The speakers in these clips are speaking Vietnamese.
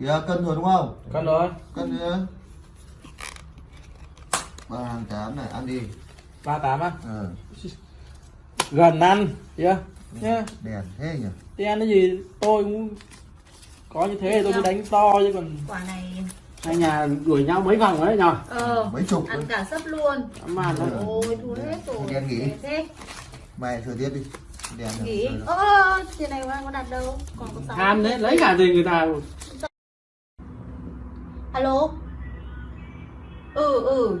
kìa cân rồi đúng không? Cân rồi. Cân nữa ba hàng tám này ăn đi. Ba tám á? Ờ. Gần ăn chưa nhá. đèn thế nhỉ? Đi ăn cái gì? Tôi cũng có như thế thì tôi mới đánh to chứ còn quả này hai nhà đuổi nhau mấy vòng đấy nhờ. Ờ mấy chục ăn cả sấp luôn. Mà nó Ừ. ôi thua hết rồi. Đen nghỉ. thế. Mày thừa tiếp đi. Đèn nghỉ. ơ tiền này có đặt đâu? Còn có sáu ham đấy lấy cả gì người ta alo? Ừ ừ.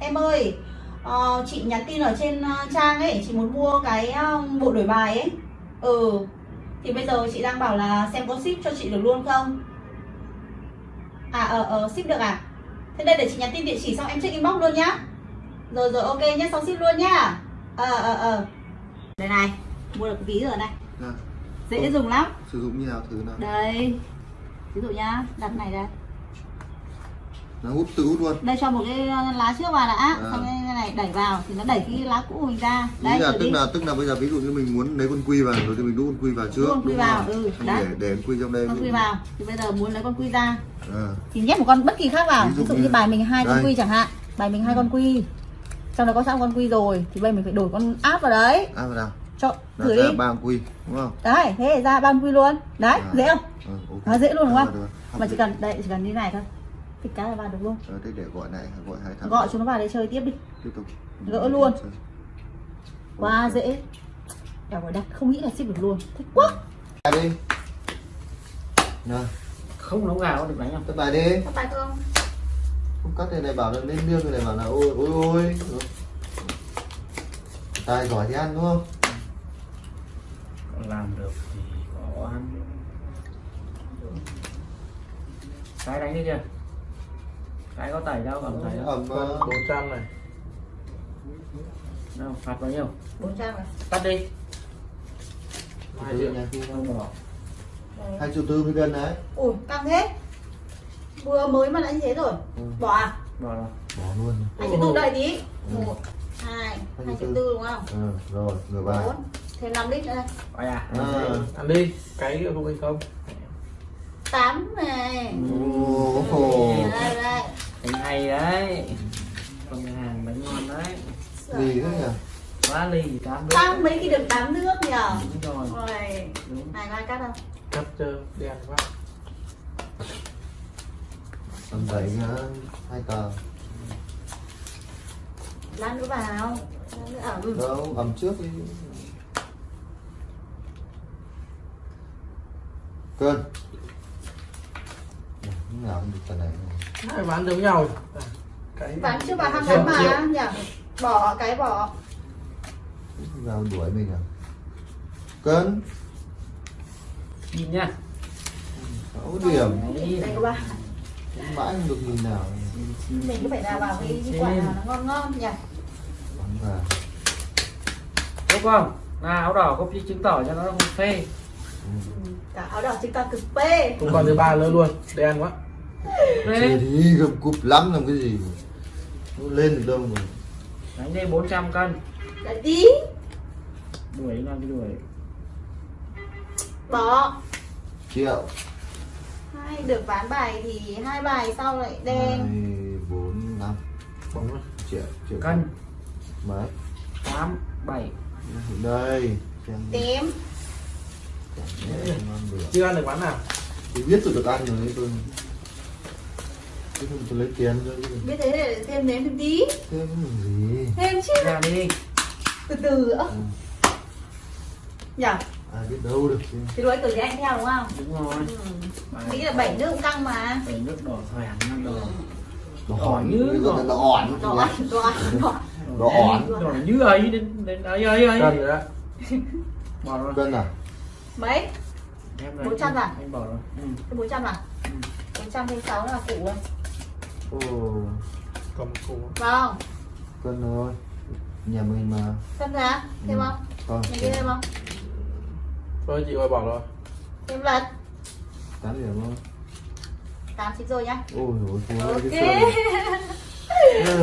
Em ơi ờ, chị nhắn tin ở trên ờ, trang ấy chị muốn mua cái ờ, bộ đổi bài ấy. Ừ. Thì bây giờ chị đang bảo là xem có ship cho chị được luôn không? À ờ ờ ship được à? Thế đây để chị nhắn tin địa chỉ xong em check inbox luôn nhá. Rồi rồi ok nhé xong ship luôn nhá. Ờ ờ ờ. Đây này mua được ví rồi này Nào, dễ dùng lắm. Sử dụng như nào thử nào. Đây. Ví dụ nhá đặt này đây nó hút tự hút luôn. Đây cho một cái lá trước vào đã. À. xong cái này đẩy vào thì nó đẩy cái lá cũ của mình ra. Ý đây là tức đi. là tức là bây giờ ví dụ như mình muốn lấy con quy vào rồi thì mình đút con quy vào trước con quy vào, ừ, đấy. để để con quy trong đây con quy vào. Thì bây giờ muốn lấy con quy ra. Ờ. thì nhét một con bất kỳ khác vào. Ví dụ ví dụ như- như bài mình hai con quy chẳng hạn. Bài mình hai con quy. Trong đó có sẵn con quy rồi. Thì bây giờ mình phải đổi con áp vào đấy. À vào nào? Cho thử đi. ba con quy đúng không? Đấy thế ra ba con quy luôn. Đấy À. dễ không? Ờ, ok. Nó dễ luôn đúng không? mà chỉ cần đây chỉ cần như này thôi thì cái là vào được luôn. Ờ, thế để gọi này gọi hai thằng. Gọi chúng nó vào đây chơi tiếp đi. Tiếp tục. Gỡ luôn. quá dễ. Eo ơi, đặt không nghĩ là ship được luôn. Thích quá. Bài đi. Nào. Không nấu gà có được đánh không? Cất bài đi. Các bài không. Không cắt này này bảo là lên liêng này bảo là ôi ôi ôi. Tài giỏi thì ăn đúng không? Còn làm được thì có ăn. Cái đánh đi kìa cái có tẩy đâu còn tẩy đâu. Ẩm ờ, bốn trăm này. Đâu phạt bao nhiêu? 400 này tắt đi. Hai triệu hai tư mươi cân đấy. Ui, căng thế. Vừa mới mà đã như thế rồi. Ừ. Bỏ à? bỏ rồi. Bỏ luôn. Hai triệu tư đây tí Ừ. một hai Hai triệu tư. đúng không? ờ, rồi bài. Bốn. Thêm 5 lít nữa. Đây Ai à? À. Ăn đi, cái không hay không? tám này. Ồ, ồ. Đây đây Anh hay đấy. Con nhà hàng bánh ngon đấy. gì thế nhỉ Quá ly tám nước. Tăng mấy khi được tám nước nhở Đúng rồi. Đúng. Này có ai cắt không? Cắt chưa đen quá. tầm bảy hai tờ Lát nữa vào Lát nữa ở đâu ẩm trước đi cân lúc nào cũng được tờ này Hai bán giống nhau. Cái Bán chưa vào ham Thêm bán mà nhở Bỏ cái bỏ vào đuổi mình à cân Nhìn nha. sáu điểm mãi không được nhìn nào Mình cứ phải đào vào cái quả nào nó ngon ngon nhỉ bắn vào Đúng không? Nào áo đỏ có chứng tỏ cho nó không phê. Ừ, Cả áo đỏ chúng ta cực phê Không còn thứ ba nữa luôn. Đen quá. Phê. thì gầm cụp lắm làm cái gì? Nó lên được đâu mà? Đánh đi 400 cân. Lại tí Đuổi làm cái đuổi. Bỏ. Triệu. Hai được ván bài thì hai bài sau lại đen. Hai bốn năm. Bóng rồi. triệu triệu Cân. mấy 8 7. đây. Tím. Chưa ăn được bán nào? thì biết tôi được ăn rồi đấy tôi chứ không tôi lấy tiền cho biết thế để thêm nếm thêm tí thêm cái gì thêm chứ Ra đi. từ từ nữa Ừ. nhở ai biết đâu được chứ thì đuổi từ thì anh theo đúng không Đúng rồi. ừ. nghĩ là bảy nước cũng căng mà Bảy nước đỏ thoảng nó đỏ. nó Đỏ như đỏ. nó ỏn đỏ đỏ đỏ Đỏ ỏn. Đỏ như ấy đến đến ấy ấy ấy. Cân rồi đó. Bỏ rồi. cân à mấy này, 400 à? Anh bỏ rồi. Ừ. bốn trăm à Ừ. bốn trăm thêm sáu là củ rồi ồ. Cầm củ. vâng cân thôi. Nhà mình mà. Cân ra thêm Ừ. không? Không mình kia thêm không? Thôi chị ơi bỏ rồi. thêm lần. Tám điểm thôi. Tám chín rồi nhá. Ôi dồi thua ok.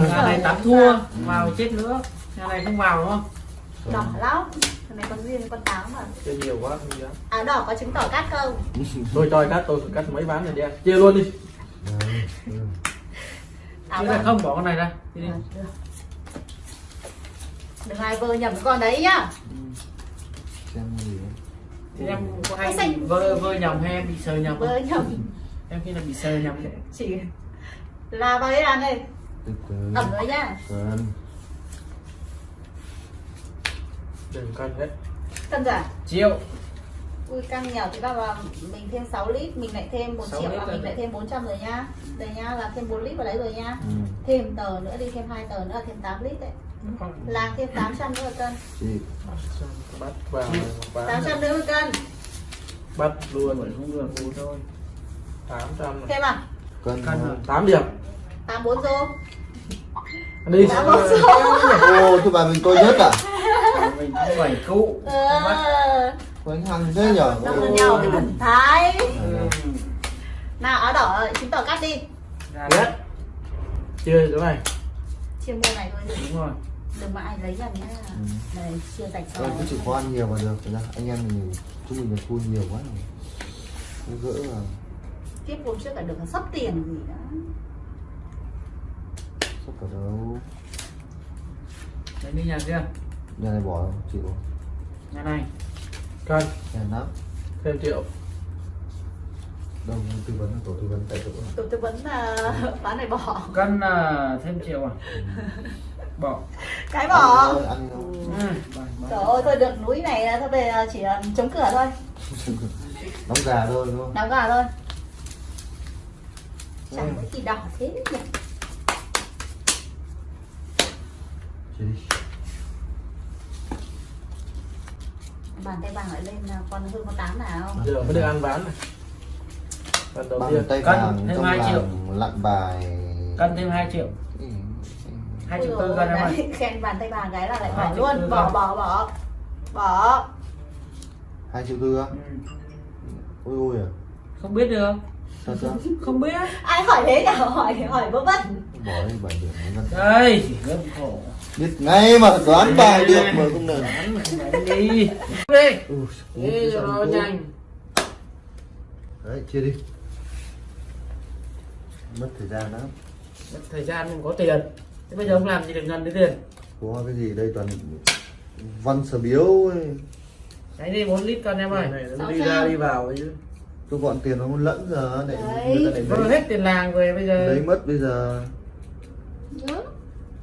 Nhà này tám thua, vào chết nữa. Nhà này không vào đúng không? đỏ lắm. Thằng này con duyên con táo mà. Chơi nhiều quá không dám. Áo đỏ có chứng tỏ cát không? Tôi cho cắt tôi cắt mấy ván rồi đi. Chia luôn đi Đấy, ừ. chia đỏ ra không bỏ con này ra. Đi đi. À, được. đừng ai vơ nhầm cái con đấy nhá. Xem gì đấy. thì em có hay xanh- bị vơ vơ nhầm hay em bị sờ nhầm vơ nhầm. Em khi nào bị sờ nhầm. Đấy chỉ là vào đây. Ăn đây ẩm nữa nhá. Đừng cân đấy cân giả triệu ui căng nhiều thì bao vào mình thêm 6 lít mình lại thêm 1 6 triệu là rồi. mình lại thêm 400 rồi nhá đây nhá là thêm 4 lít vào đấy rồi nhá ừ. thêm tờ nữa đi thêm hai tờ nữa là thêm 8 lít đấy. Là thêm 800 nữa một cân. Chị bắt vào bán 800 nữa một cân. Bắt luôn rồi không được bù thôi. Tám trăm thêm à? Cân cân tám điểm. 84 rô đi Tám bốn rô ô thứ bà mình tôi nhất à? Mình cũng bảy cụ. Ờ có anh hăng thế nhở đông Ô. lên nhau thì thần thái. Ừ. nào áo đỏ chứng tỏ cắt đi. Ra biết chưa chỗ này chia mua này thôi. Đúng rồi. Đừng mà ai lấy nhầm nhá. Ừ. đây chia Ôi, rồi cứ chịu khó ăn nhiều mà được. Thật ra anh em mình chúng mình là thua nhiều quá rồi. Nó gỡ vào. Tiếp hôm trước là được là sắp tiền gì đó. Sắp cả đâu. Đấy đi nhà kia. Nhà này bỏ không? chịu không? nhà này cân nhà lắm thêm triệu đâu tư vấn là tổ tư vấn tại chỗ tôi tư vấn là bán này bỏ. Cân là thêm triệu à? Bỏ. Cái bỏ. Thôi, thôi. ừ. bỏ- trời ơi tôi được núi này là thôi về chỉ là chống cửa thôi. Đóng gà thôi đúng không? Đóng gà thôi. Chẳng có gì đỏ thế nhỉ Chị đi bàn tay vàng lại lên là con hơn con tám nào giờ mới được ăn ván này. Bàn tiên. tay cân vàng thêm 2 triệu. lặn bài. Cân thêm 2 triệu. Ừ, hai triệu tư cân em khen bàn tay vàng cái là lại Hai bỏ triệu tư luôn bỏ bỏ bỏ. Bỏ. Hai triệu tư á? Ừ. ôi ôi à. Không biết được. Thật ra không biết. Ai hỏi thế nhỉ hỏi hỏi vớ vất bỏ đi bảy điểm mấy lần đây gấp khổ. Biết ngay mà đoán bài được mà không được. không đi. Đi. Đi cho nó nhanh. Đấy chia đi. Mất thời gian lắm. Mất thời gian mình có tiền. Thế bây giờ ông làm gì được gần đến tiền? Có cái gì đây toàn văn sở biếu ấy. đấy đi 4 lít cân em ơi. Sáu trăm. vào chứ. Tôi gọn tiền nó không lẫn giờ để Đấy. người ta để lấy, hết tiền làng rồi bây giờ. Lấy mất bây giờ Nhớ,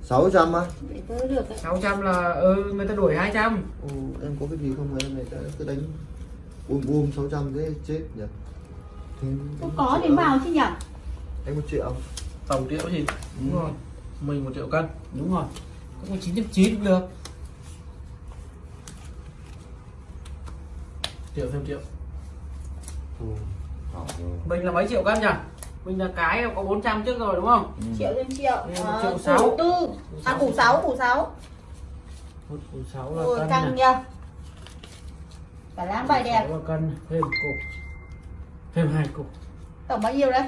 600 á? Đấy. 600 là ừ người ta đuổi 200 Ồ, em có cái gì không? Mà em này ta cứ đánh bùm bùm 600 thế chết nhỉ? Một có triệu. đến vào chứ nhỉ? Anh một triệu tổng triệu gì? Đúng Ừ. rồi. Mình một triệu cân. Đúng rồi. Cũng chín trăm chín cũng được. Triệu thêm triệu. Rồi. mình là mấy triệu cân nhỉ mình là cái có 400 trước rồi đúng không? Ừ. triệu thêm triệu. Ừ, Ờ, triệu sáu. tư. À củ sáu củ sáu. Một củ sáu là ôi cân căng nhá cả láng bài đẹp. Là cân thêm củ. Thêm hai củ. Tổng bao nhiêu đấy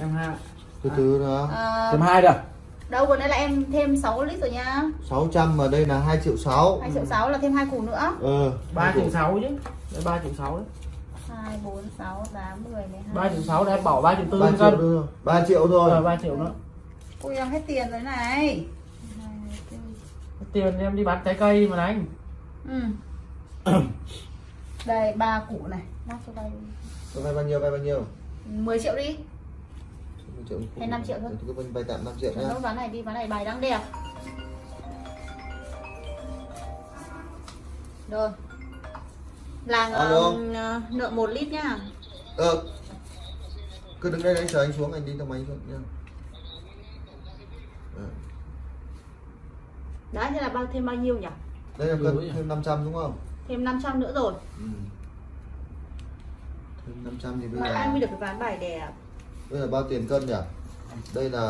em hai từ từ nữa à, thêm hai rồi đâu vừa nãy là em thêm 6 lít rồi nhá 600 mà đây là 2 triệu 6 2 triệu 6 là thêm hai củ nữa. Ờ ba hai triệu củ. sáu chứ. Đấy ba triệu sáu đấy 2 4 6 8 10 12 ba triệu sáu đấy bỏ ba triệu tư 3 cân triệu thôi 3 triệu thôi. Rồi ba triệu nữa. Ui em hết tiền rồi này. Tiền em đi bán trái cây mà đánh ừ. đây ba củ này. Lát cho đây Tôi vay bao nhiêu vay bao nhiêu? 10 triệu đi. 10 triệu. Hay 5 triệu thôi. Tôi cứ vay tạm 5 triệu Cho nhá. nốt ván này đi ván này bài đang đẹp. Rồi làng uh, nợ 1 lít nhá Ờ Cứ đứng đây đấy chờ anh xuống anh đi thang máy xuống nhá Ờ. đấy thế là bao thêm bao nhiêu nhỉ Đây là cân nhỉ? thêm 500 đúng không? thêm 500 nữa rồi Ừ. Thêm 500 thì bây mà giờ ai mới được cái ván bài đẹp Bây giờ bao tiền cân nhỉ? Đây là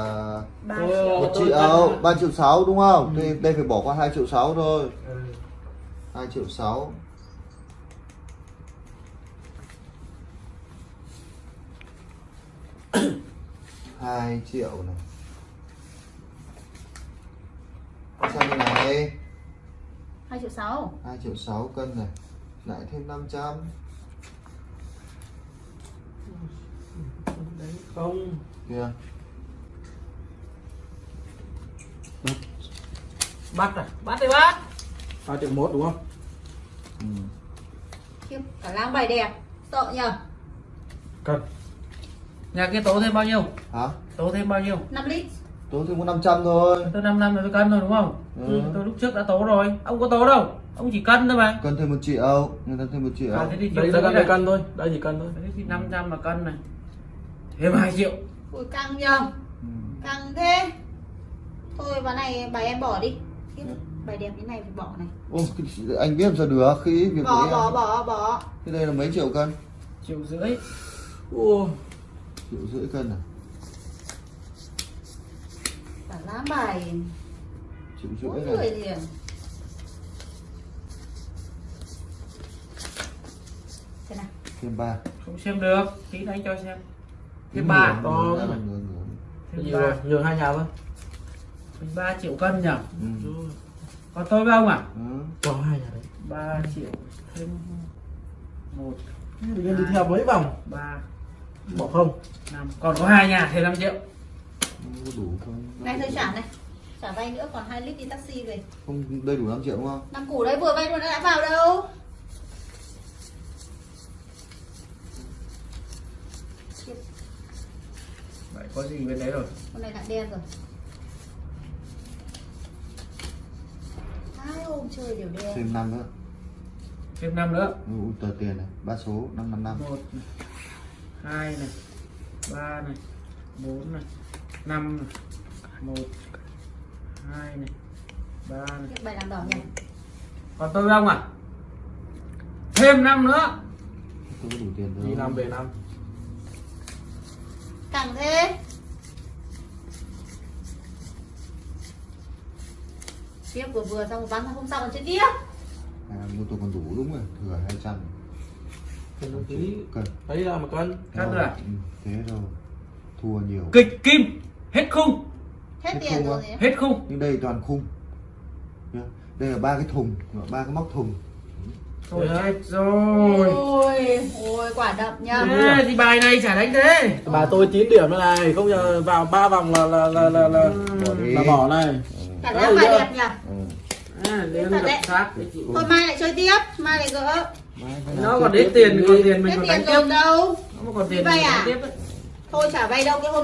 3 Tôi- triệu một triệu, 3 triệu 6 đúng không? Ừ. Thì đây phải bỏ qua 2 triệu 6 thôi ừ. 2 triệu 6 2 triệu này. Xem như này? 2 triệu triệu 6 2 triệu 6 cân này. Lại thêm 500 đấy không. Kìa bắt à? Bắt đi bắt. 2 triệu 1 đúng không? ừ. Khiếp, cả lang bài đẹp. Sợ nhờ. Cân nhà kia tố thêm bao nhiêu? Hả? Tố thêm bao nhiêu? 5 lít. Tôi thêm có 500 thôi. Tôi 5 năm rồi tôi cân rồi đúng không? Ừ. tôi lúc trước đã tố rồi. Ông có tố đâu? Ông chỉ cân thôi mà. Cân thêm một triệu. Người ta thêm một triệu. À, thế thì Đây là cân, đây này. cân thôi. Đây chỉ cân thôi. Thế thì 500 là cân này. Thêm 2 triệu. Ui căng nhờ. Ừ. Căng thế. Thôi ván này bài em bỏ đi. Khiếp, Bài đẹp như này phải bỏ này. Ô, anh biết làm sao được. Khi việc Bỏ bỏ bỏ bỏ. Thế đây là mấy triệu cân? Triệu rưỡi. Ủa triệu rưỡi cân à? Cả lá bài. Triệu rưỡi này. liền Thế nào. Thêm ba. Không xem được tí anh cho xem. Thêm ba to Nhiều ba. rồi, nhường hai nhà thôi. Ba triệu cân nhỉ? Ừ. còn tôi với ông à? Ừ. Cho hai nhà đấy. 3 triệu thêm một. Đi theo mấy vòng. Ba Bỏ không năm còn có hai nhà thêm 5 triệu. Đủ không? Này thôi trả này. Trả vay nữa còn 2 lít đi taxi về. Không đây đủ 5 triệu đúng không? Năm củ đấy vừa vay luôn đã vào đâu? Vậy có gì bên đấy rồi? Con này lại đen rồi. Hai hôm chơi đều đen. Thêm năm nữa. Thêm năm nữa. Ừ, tờ tiền này ba số năm năm năm một này hai này ba này bốn này năm này một hai này ba này. Khiếp, Bài làm đỏ nhỉ? Còn tôi với ông à? Thêm năm nữa. Tôi có đủ tiền Đi thôi năm về năm. Càng thế Tiếp vừa vừa xong bán hôm sau còn chơi tiếp. À, mua tôi còn đủ đúng rồi thừa 200 Cân Đấy là một cân Cân Rồi, à? ừ, thế rồi thua nhiều. Kịch kim hết khung. Hết Hết tiền rồi hết khung. Nhưng đây toàn khung. Đây là ba cái thùng ba cái móc thùng. Thôi chết rồi. Ôi, ôi quả đậm Thế thì bài này chả đánh thế. Bà tôi 9 điểm này này Không giờ vào 3 vòng là là là là, là, là bỏ này. Cả lá bài đẹp nhỉ? Ừ. à, Thôi mai lại chơi tiếp. Mai lại gỡ nó còn đến tiền còn tiền mình còn đánh tiếp đâu nó còn tiền vay à? tiếp. Thôi chả vay đâu cái hôm